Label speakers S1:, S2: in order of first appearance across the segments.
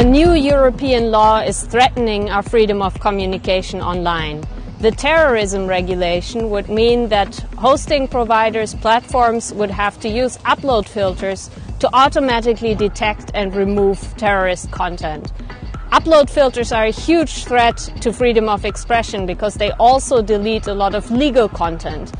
S1: A new European law is threatening our freedom of communication online. The terrorism regulation would mean that hosting providers, platforms would have to use upload filters to automatically detect and remove terrorist content. Upload filters are a huge threat to freedom of expression because they also delete a lot of legal content.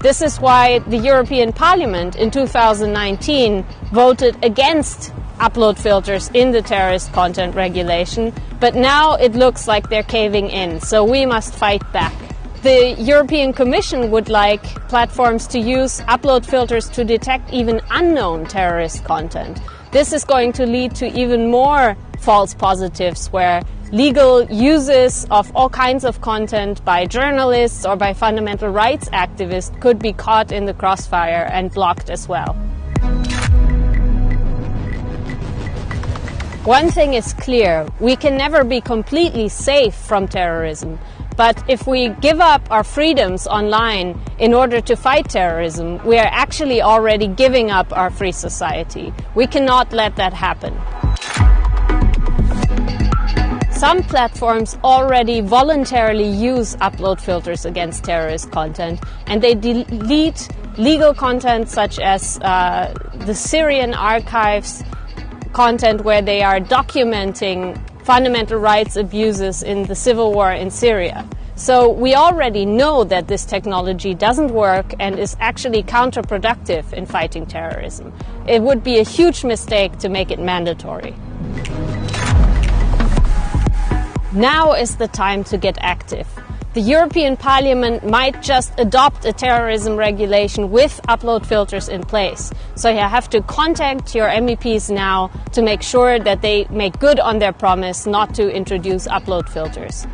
S1: This is why the European Parliament in 2019 voted against upload filters in the terrorist content regulation, but now it looks like they're caving in, so we must fight back. The European Commission would like platforms to use upload filters to detect even unknown terrorist content. This is going to lead to even more false positives where legal uses of all kinds of content by journalists or by fundamental rights activists could be caught in the crossfire and blocked as well. One thing is clear we can never be completely safe from terrorism. But if we give up our freedoms online in order to fight terrorism, we are actually already giving up our free society. We cannot let that happen. Some platforms already voluntarily use upload filters against terrorist content and they delete legal content such as uh, the Syrian archives content where they are documenting fundamental rights abuses in the civil war in Syria. So we already know that this technology doesn't work and is actually counterproductive in fighting terrorism. It would be a huge mistake to make it mandatory. Now is the time to get active. The European Parliament might just adopt a terrorism regulation with upload filters in place. So you have to contact your MEPs now to make sure that they make good on their promise not to introduce upload filters.